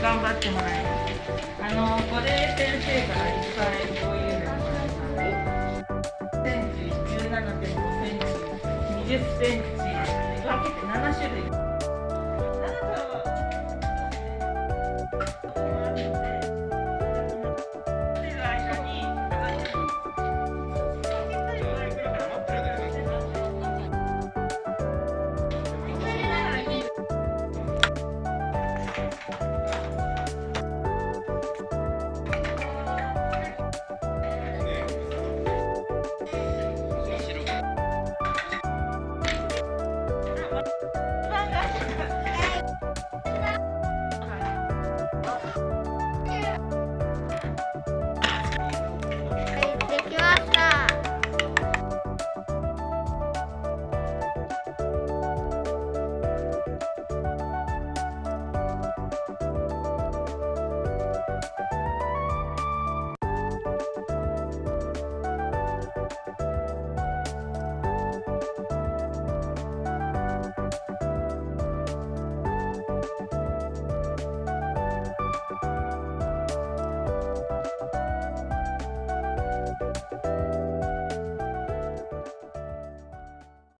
頑張ってもらいます。あの、これ先生からいっぱいこういうのもらったで、センチ、17.5センチ、20センチ、分けて7種類。